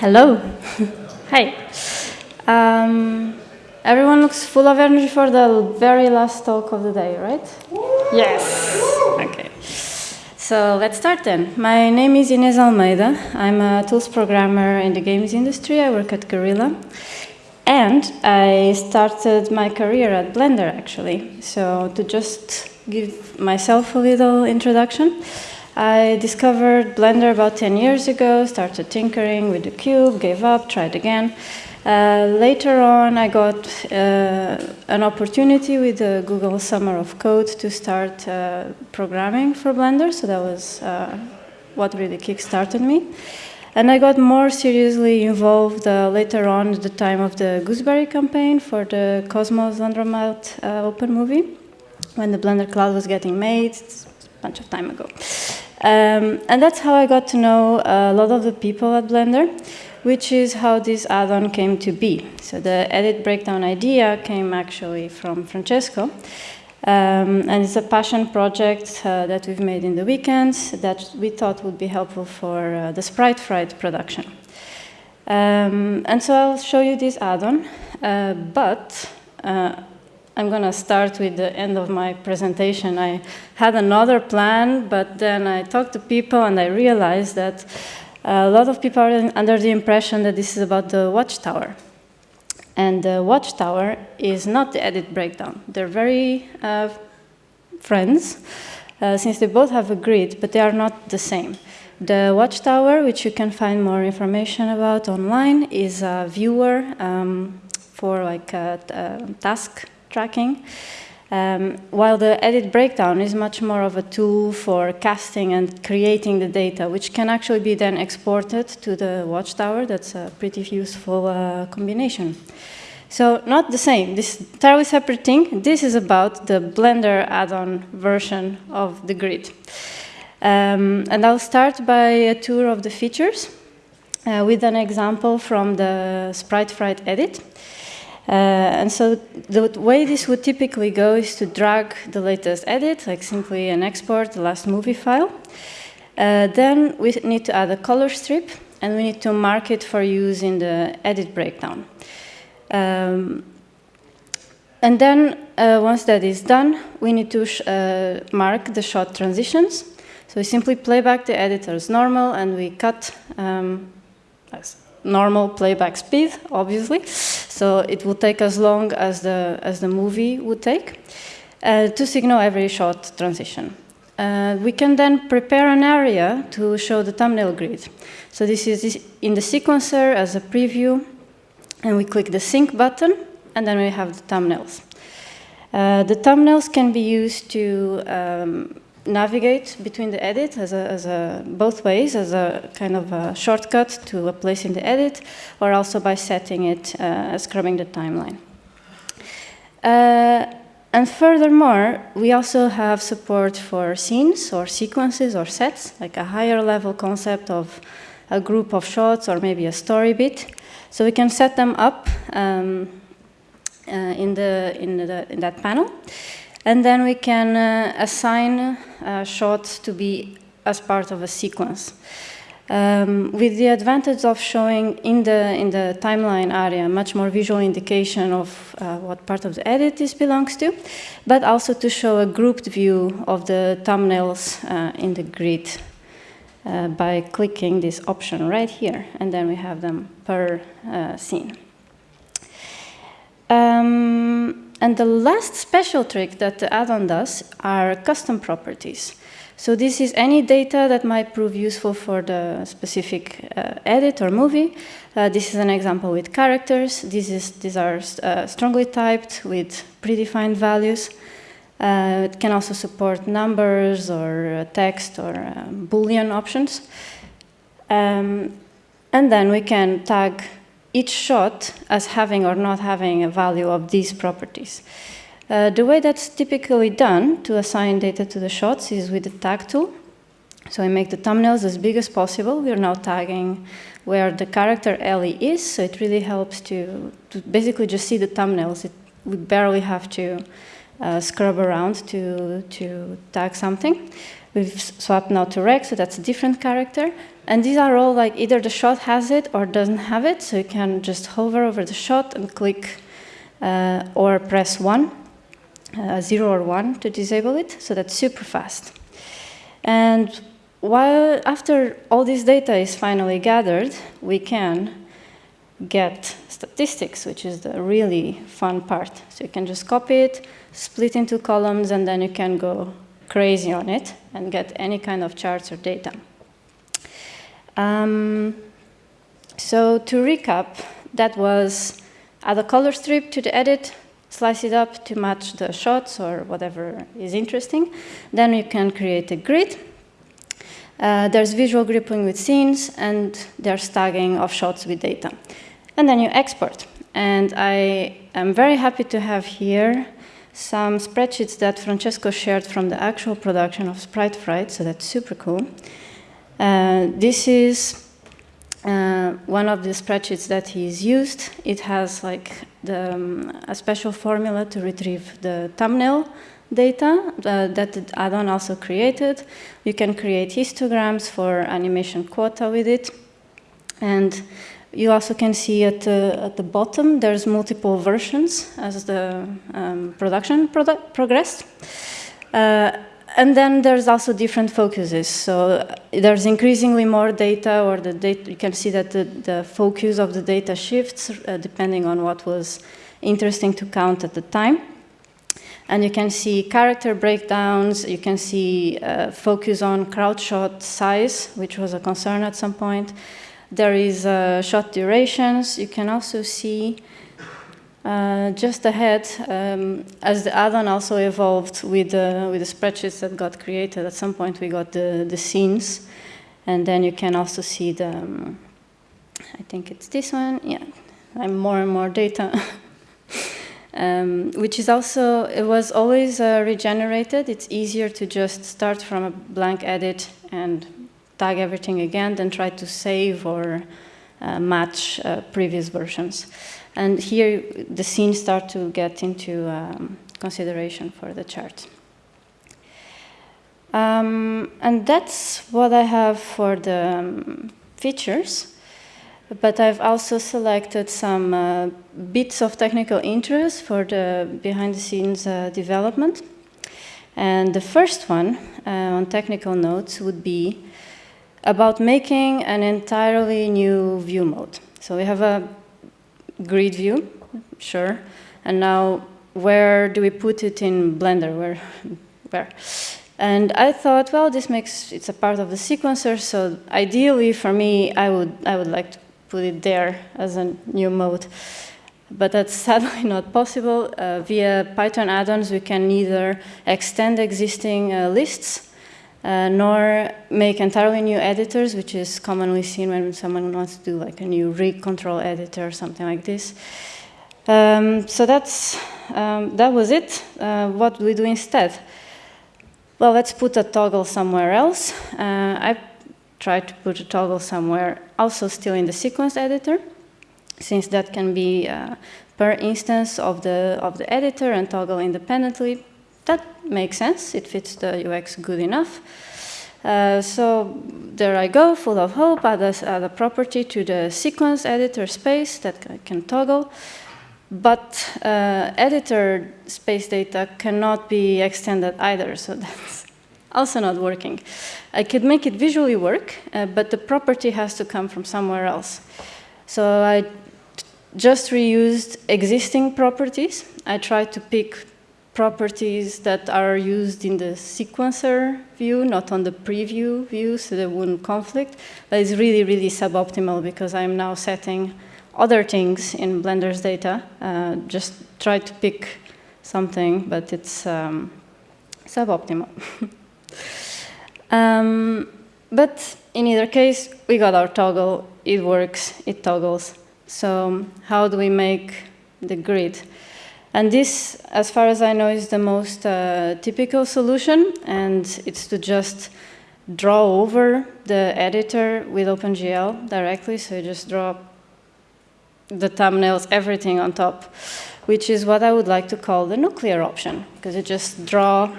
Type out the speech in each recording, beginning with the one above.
Hello. Hi. Um, everyone looks full of energy for the very last talk of the day, right? Yes. Okay. So let's start then. My name is Inês Almeida. I'm a tools programmer in the games industry. I work at Guerrilla. And I started my career at Blender, actually. So to just give myself a little introduction, I discovered Blender about 10 years ago, started tinkering with the cube, gave up, tried again. Uh, later on, I got uh, an opportunity with the Google Summer of Code to start uh, programming for Blender, so that was uh, what really kickstarted me. And I got more seriously involved uh, later on at the time of the Gooseberry campaign for the Cosmos Laundromat uh, open movie, when the Blender Cloud was getting made, it's a bunch of time ago. Um, and that's how I got to know a lot of the people at Blender, which is how this add-on came to be. So the edit breakdown idea came actually from Francesco. Um, and it's a passion project uh, that we've made in the weekends that we thought would be helpful for uh, the Sprite Fright production. Um, and so I'll show you this add-on, uh, but uh, I'm going to start with the end of my presentation. I had another plan, but then I talked to people and I realized that a lot of people are under the impression that this is about the watchtower. And the watchtower is not the edit breakdown. They're very uh, friends, uh, since they both have a grid, but they are not the same. The watchtower, which you can find more information about online, is a viewer um, for like a, a task tracking. Um, while the edit breakdown is much more of a tool for casting and creating the data, which can actually be then exported to the watchtower. That's a pretty useful uh, combination. So not the same, this entirely separate thing. This is about the Blender add-on version of the grid. Um, and I'll start by a tour of the features uh, with an example from the Sprite Fright edit. Uh, and so the way this would typically go is to drag the latest edit, like simply an export, the last movie file. Uh, then we need to add a color strip, and we need to mark it for use in the edit breakdown. Um, and then, uh, once that is done, we need to uh, mark the shot transitions. So we simply play back the editor as normal, and we cut um, normal playback speed, obviously. So it will take as long as the, as the movie would take uh, to signal every shot transition. Uh, we can then prepare an area to show the thumbnail grid. So this is in the sequencer as a preview, and we click the sync button, and then we have the thumbnails. Uh, the thumbnails can be used to um, navigate between the edit as a, as a, both ways, as a kind of a shortcut to a place in the edit, or also by setting it uh, scrubbing the timeline. Uh, and furthermore, we also have support for scenes or sequences or sets, like a higher level concept of a group of shots or maybe a story bit. So we can set them up um, uh, in, the, in, the, in that panel. And then we can uh, assign uh, shots to be as part of a sequence. Um, with the advantage of showing in the, in the timeline area much more visual indication of uh, what part of the edit this belongs to, but also to show a grouped view of the thumbnails uh, in the grid uh, by clicking this option right here, and then we have them per uh, scene. Um, and the last special trick that the add-on does are custom properties. So this is any data that might prove useful for the specific uh, edit or movie. Uh, this is an example with characters. This is, these are uh, strongly typed with predefined values. Uh, it can also support numbers or uh, text or um, Boolean options. Um, and then we can tag each shot as having or not having a value of these properties. Uh, the way that's typically done to assign data to the shots is with the tag tool. So I make the thumbnails as big as possible. We're now tagging where the character Ellie is, so it really helps to, to basically just see the thumbnails. It, we barely have to uh, scrub around to, to tag something. We've swapped now to Rex, so that's a different character. And these are all like either the shot has it or doesn't have it, so you can just hover over the shot and click uh, or press 1, uh, 0 or 1 to disable it, so that's super fast. And while after all this data is finally gathered, we can get statistics, which is the really fun part. So you can just copy it, split into columns, and then you can go crazy on it and get any kind of charts or data. Um, so to recap, that was add a color strip to the edit, slice it up to match the shots or whatever is interesting. Then you can create a grid. Uh, there's visual grouping with scenes, and there's tagging of shots with data. And then you export. And I am very happy to have here some spreadsheets that Francesco shared from the actual production of Sprite Fright, so that's super cool. Uh, this is uh, one of the spreadsheets that he's used. It has like the, um, a special formula to retrieve the thumbnail data uh, that the add-on also created. You can create histograms for animation quota with it. And you also can see at the, at the bottom, there's multiple versions as the um, production progressed. And then there's also different focuses. So there's increasingly more data, or the data, you can see that the, the focus of the data shifts uh, depending on what was interesting to count at the time. And you can see character breakdowns, you can see uh, focus on crowd shot size, which was a concern at some point. There is uh, shot durations. You can also see uh, just ahead, um, as the add-on also evolved with, uh, with the spreadsheets that got created, at some point we got the, the scenes, and then you can also see the, um, I think it's this one, yeah, I'm more and more data. um, which is also, it was always uh, regenerated. It's easier to just start from a blank edit and tag everything again, than try to save or uh, match uh, previous versions. And here the scenes start to get into um, consideration for the chart. Um, and that's what I have for the um, features. But I've also selected some uh, bits of technical interest for the behind-the-scenes uh, development. And the first one uh, on technical notes would be about making an entirely new view mode. So we have a grid view, sure, and now where do we put it in Blender? Where? where? And I thought, well, this makes it's a part of the sequencer, so ideally for me, I would I would like to put it there as a new mode. But that's sadly not possible. Uh, via Python add-ons, we can neither extend existing uh, lists uh, nor make entirely new editors, which is commonly seen when someone wants to do like a new rig control editor or something like this. Um, so that's, um, that was it. Uh, what do we do instead? Well, let's put a toggle somewhere else. Uh, I tried to put a toggle somewhere also still in the sequence editor, since that can be uh, per instance of the, of the editor and toggle independently that makes sense. It fits the UX good enough. Uh, so there I go, full of hope, add a, add a property to the sequence editor space that I can toggle. But uh, editor space data cannot be extended either, so that's also not working. I could make it visually work, uh, but the property has to come from somewhere else. So I just reused existing properties. I tried to pick properties that are used in the sequencer view, not on the preview view, so they wouldn't conflict. But it's really, really suboptimal because I'm now setting other things in Blender's data. Uh, just try to pick something, but it's um, suboptimal. um, but in either case, we got our toggle. It works. It toggles. So how do we make the grid? And this, as far as I know, is the most uh, typical solution, and it's to just draw over the editor with OpenGL directly, so you just draw the thumbnails, everything on top which is what I would like to call the nuclear option, because you just draw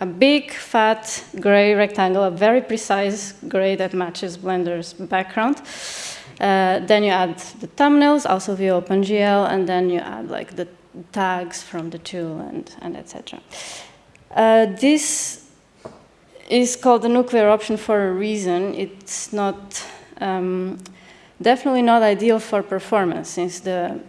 a big, fat, gray rectangle, a very precise gray that matches Blender's background. Uh, then you add the thumbnails, also via OpenGL, and then you add like the tags from the tool and, and etc. Uh, this is called the nuclear option for a reason. It's not um, definitely not ideal for performance since the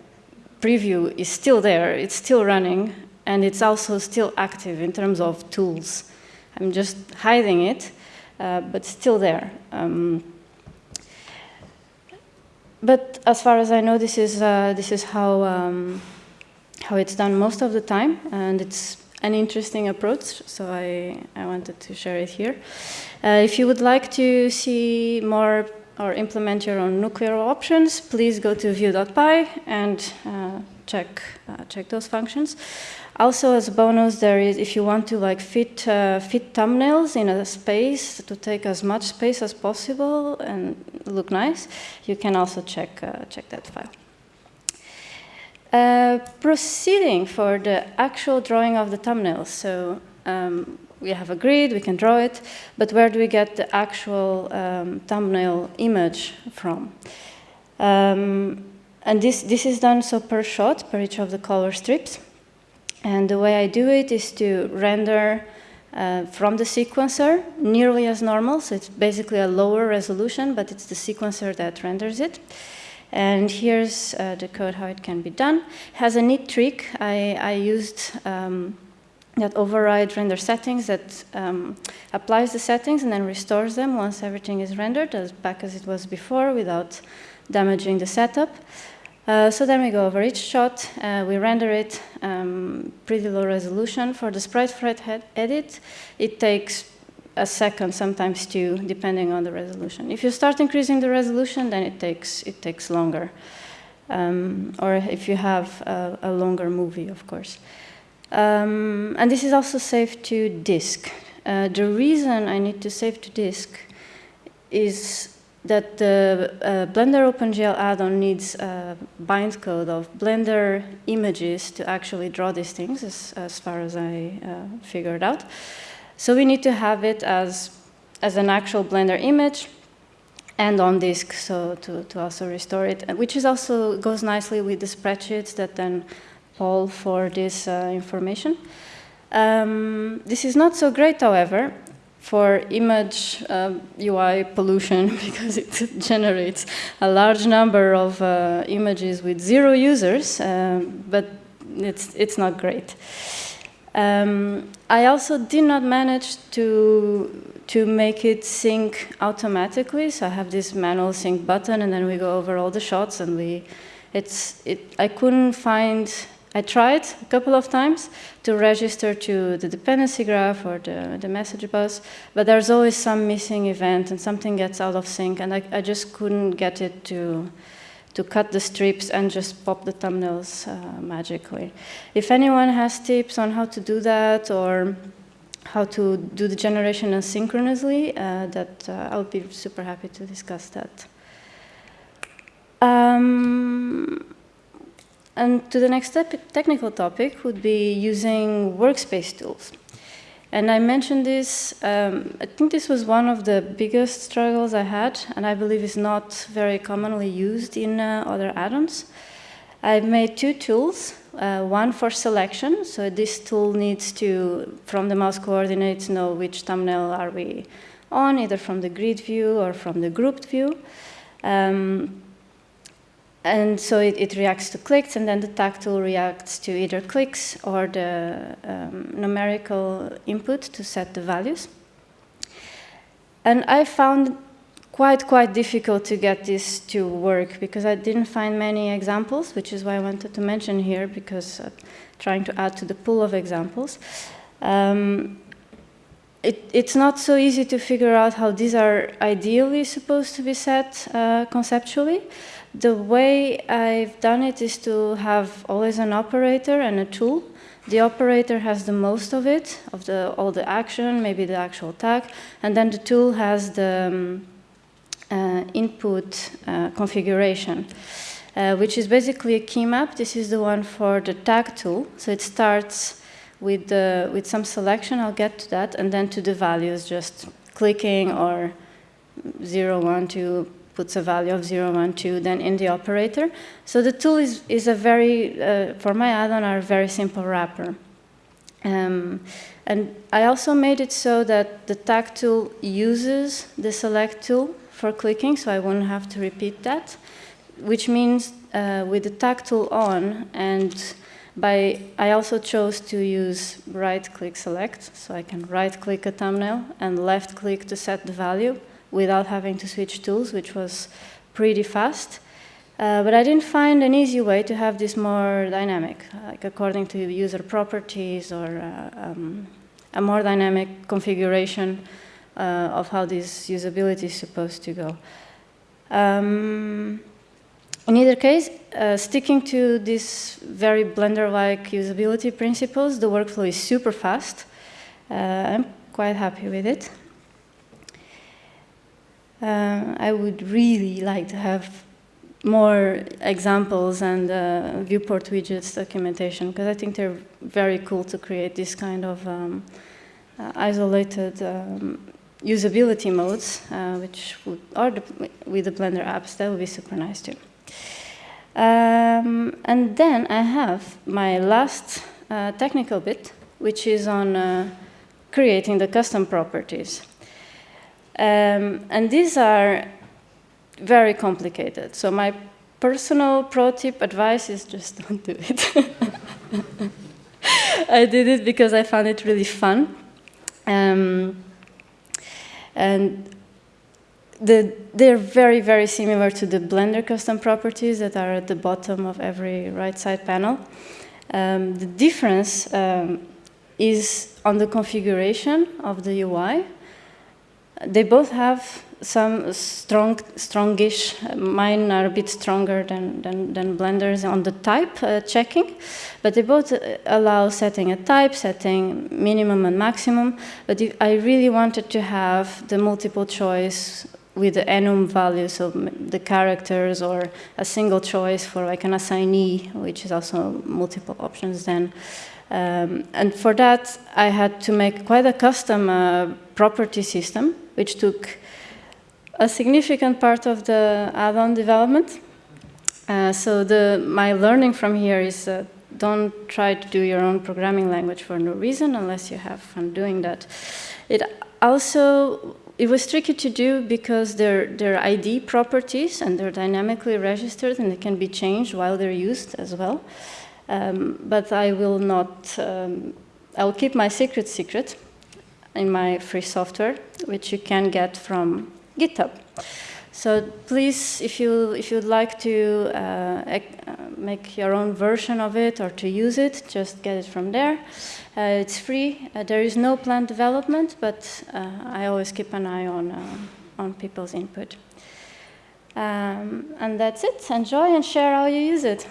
preview is still there, it's still running, and it's also still active in terms of tools. I'm just hiding it, uh, but still there. Um, but as far as I know, this is, uh, this is how, um, how it's done most of the time, and it's an interesting approach, so I, I wanted to share it here. Uh, if you would like to see more or implement your own nuclear options, please go to view.py and uh, check, uh, check those functions. Also, as a bonus, there is if you want to like fit uh, fit thumbnails in a space to take as much space as possible and look nice, you can also check uh, check that file. Uh, proceeding for the actual drawing of the thumbnails. So um, we have a grid, we can draw it, but where do we get the actual um, thumbnail image from? Um, and this, this is done so per shot, per each of the color strips. And the way I do it is to render uh, from the sequencer nearly as normal. So it's basically a lower resolution, but it's the sequencer that renders it. And here's uh, the code how it can be done. Has a neat trick. I, I used um, that override render settings that um, applies the settings and then restores them once everything is rendered as back as it was before without damaging the setup. Uh, so then we go over each shot, uh, we render it um, pretty low resolution. For the Sprite Fright edit, it takes a second, sometimes two, depending on the resolution. If you start increasing the resolution, then it takes, it takes longer. Um, or if you have a, a, longer movie, of course. Um, and this is also saved to disk. Uh, the reason I need to save to disk is that the uh, Blender OpenGL add-on needs a bind code of Blender images to actually draw these things, as, as far as I uh, figured out. So we need to have it as, as an actual Blender image and on disk, so to, to also restore it, which is also goes nicely with the spreadsheets that then poll for this uh, information. Um, this is not so great, however, for image uh, UI pollution because it generates a large number of uh, images with zero users, uh, but it's, it's not great. Um, I also did not manage to, to make it sync automatically, so I have this manual sync button and then we go over all the shots and we, it's, it, I couldn't find I tried a couple of times to register to the dependency graph or the, the message bus, but there's always some missing event and something gets out of sync, and I, I just couldn't get it to, to cut the strips and just pop the thumbnails uh, magically. If anyone has tips on how to do that or how to do the generation asynchronously, uh, that uh, I would be super happy to discuss that. Um, and to the next technical topic would be using workspace tools. And I mentioned this, um, I think this was one of the biggest struggles I had, and I believe is not very commonly used in uh, other add-ons. I've made two tools, uh, one for selection, so this tool needs to, from the mouse coordinates, know which thumbnail are we on, either from the grid view or from the grouped view. Um, and so it, it, reacts to clicks, and then the tool reacts to either clicks or the um, numerical input to set the values. And I found quite, quite difficult to get this to work because I didn't find many examples, which is why I wanted to mention here because uh, trying to add to the pool of examples. Um, it, it's not so easy to figure out how these are ideally supposed to be set uh, conceptually. The way I've done it is to have always an operator and a tool. The operator has the most of it, of the, all the action, maybe the actual tag, and then the tool has the um, uh, input uh, configuration. uh, which is basically a key map. This is the one for the tag tool. So it starts with, the, with some selection, I'll get to that, and then to the values, just clicking or 0, 1, 2, puts a value of 0, 1, 2, then in the operator. So the tool is, is a very, uh, for my add-on, are a very simple wrapper. Um, and I also made it so that the tag tool uses the select tool for clicking, so I won't have to repeat that, which means uh, with the tag tool on and by, I also chose to use right-click select, so I can right-click a thumbnail and left-click to set the value without having to switch tools, which was pretty fast. Uh, but I didn't find an easy way to have this more dynamic, like according to user properties or uh, um, a more dynamic configuration uh, of how this usability is supposed to go. Um, in either case, uh, sticking to these very Blender-like usability principles, the workflow is super fast. Uh, I'm quite happy with it. Uh, I would really like to have more examples and uh, viewport widgets documentation because I think they're very cool to create this kind of um, uh, isolated um, usability modes, uh, which would, are the, with the Blender apps, that would be super nice too. Um, and then I have my last uh, technical bit, which is on uh, creating the custom properties. Um, and these are very complicated. So my personal pro tip advice is just don't do it. I did it because I found it really fun. Um, and the, they're very, very similar to the Blender custom properties that are at the bottom of every right side panel. Um, the difference um, is on the configuration of the UI. They both have some strong, strongish, mine are a bit stronger than, than, than Blender's on the type uh, checking, but they both uh, allow setting a type, setting minimum and maximum, but I really wanted to have the multiple choice with the enum value, so the characters or a single choice for like an assignee, which is also multiple options then. Um, and for that, I had to make quite a custom uh, property system, which took a significant part of the add-on development. Uh, so the, my learning from here is uh, don't try to do your own programming language for no reason unless you have fun doing that. It also it was tricky to do because they're, they're ID properties and they're dynamically registered and they can be changed while they're used as well. Um, but I will not, um, I'll keep my secret secret in my free software, which you can get from GitHub. So please, if you if you'd like to uh, make your own version of it or to use it, just get it from there. Uh, it's free. Uh, there is no planned development, but uh, I always keep an eye on uh, on people's input. Um, and that's it. Enjoy and share how you use it.